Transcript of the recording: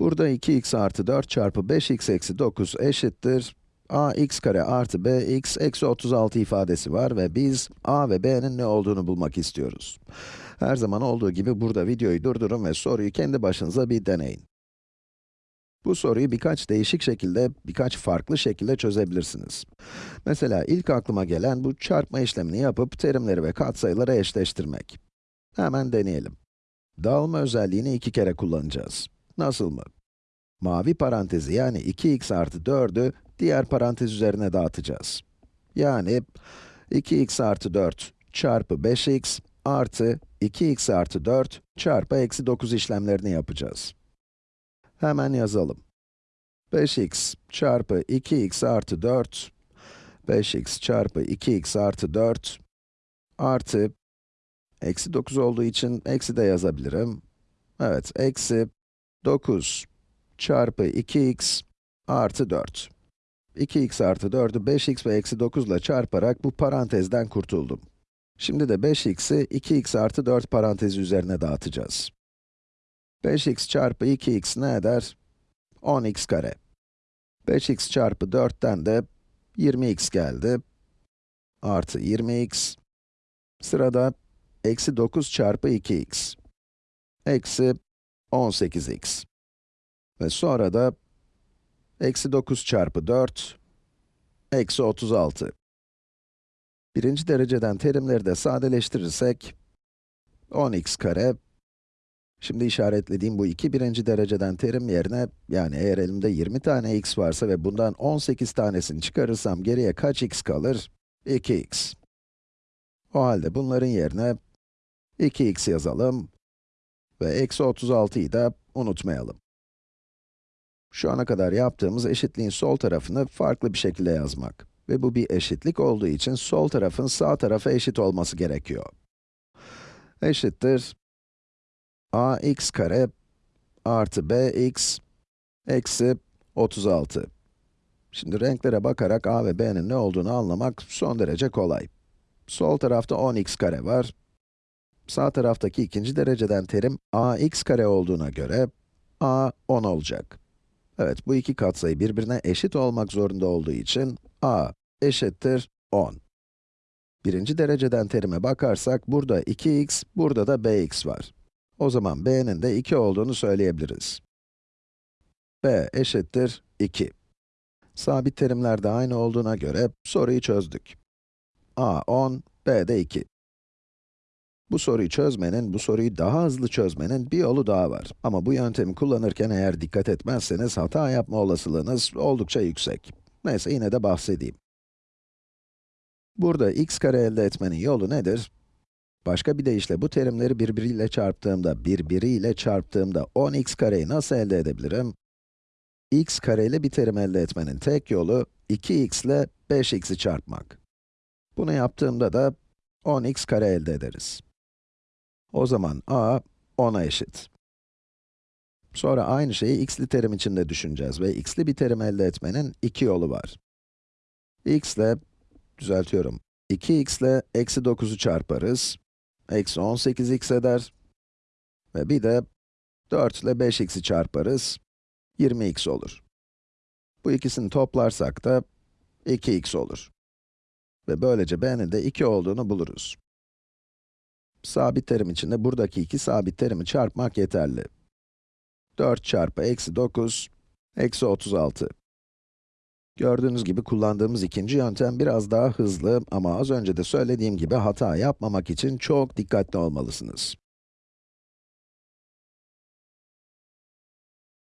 Burada 2x artı 4 çarpı 5x eksi 9 eşittir ax kare artı bx eksi 36 ifadesi var ve biz a ve b'nin ne olduğunu bulmak istiyoruz. Her zaman olduğu gibi burada videoyu durdurun ve soruyu kendi başınıza bir deneyin. Bu soruyu birkaç değişik şekilde, birkaç farklı şekilde çözebilirsiniz. Mesela ilk aklıma gelen bu çarpma işlemini yapıp terimleri ve katsayıları eşleştirmek. Hemen deneyelim. Dağılma özelliğini iki kere kullanacağız. Nasıl mı? Mavi parantezi yani 2x artı 4'ü diğer parantez üzerine dağıtacağız. Yani 2x artı 4 çarpı 5x artı 2x artı 4 çarpı eksi 9 işlemlerini yapacağız. Hemen yazalım. 5x çarpı 2x artı 4, 5x çarpı 2x artı 4 artı, eksi 9 olduğu için eksi de yazabilirim. Evet, eksi 9 çarpı 2x artı 4. 2x artı 4'ü 5x ve eksi 9 ile çarparak bu parantezden kurtuldum. Şimdi de 5x'i 2x artı 4 parantezi üzerine dağıtacağız. 5x çarpı 2x ne eder? 10x kare. 5x çarpı 4'ten de 20x geldi. Artı 20x. Sırada eksi 9 çarpı 2x. Eksi 18x. Ve sonra da eksi 9 çarpı 4, eksi 36. Birinci dereceden terimleri de sadeleştirirsek, 10x kare, şimdi işaretlediğim bu iki birinci dereceden terim yerine, yani eğer elimde 20 tane x varsa ve bundan 18 tanesini çıkarırsam geriye kaç x kalır? 2x. O halde bunların yerine 2x yazalım ve eksi 36'yı da unutmayalım. Şu ana kadar yaptığımız eşitliğin sol tarafını farklı bir şekilde yazmak. Ve bu bir eşitlik olduğu için sol tarafın sağ tarafa eşit olması gerekiyor. Eşittir ax kare artı bx eksi 36. Şimdi renklere bakarak a ve b'nin ne olduğunu anlamak son derece kolay. Sol tarafta 10x kare var. Sağ taraftaki ikinci dereceden terim ax kare olduğuna göre a 10 olacak. Evet, bu iki katsayı birbirine eşit olmak zorunda olduğu için a eşittir 10. Birinci dereceden terime bakarsak, burada 2x, burada da bx var. O zaman b'nin de 2 olduğunu söyleyebiliriz. b eşittir 2. Sabit terimler de aynı olduğuna göre soruyu çözdük. a 10, b de 2. Bu soruyu çözmenin, bu soruyu daha hızlı çözmenin bir yolu daha var. Ama bu yöntemi kullanırken eğer dikkat etmezseniz hata yapma olasılığınız oldukça yüksek. Neyse yine de bahsedeyim. Burada x kare elde etmenin yolu nedir? Başka bir deyişle bu terimleri birbiriyle çarptığımda, birbiriyle çarptığımda 10x kareyi nasıl elde edebilirim? x kareli bir terim elde etmenin tek yolu 2x ile 5x'i çarpmak. Bunu yaptığımda da 10x kare elde ederiz. O zaman a 10'a eşit. Sonra aynı şeyi x'li terim için de düşüneceğiz ve x'li bir terim elde etmenin iki yolu var. x ile, düzeltiyorum, 2x ile eksi 9'u çarparız. Eksi 18x eder. Ve bir de 4 ile 5x'i çarparız. 20x olur. Bu ikisini toplarsak da 2x olur. Ve böylece b'nin de 2 olduğunu buluruz. Sabit terim için de buradaki iki sabit terimi çarpmak yeterli. 4 çarpı eksi 9, eksi 36. Gördüğünüz gibi kullandığımız ikinci yöntem biraz daha hızlı ama az önce de söylediğim gibi hata yapmamak için çok dikkatli olmalısınız.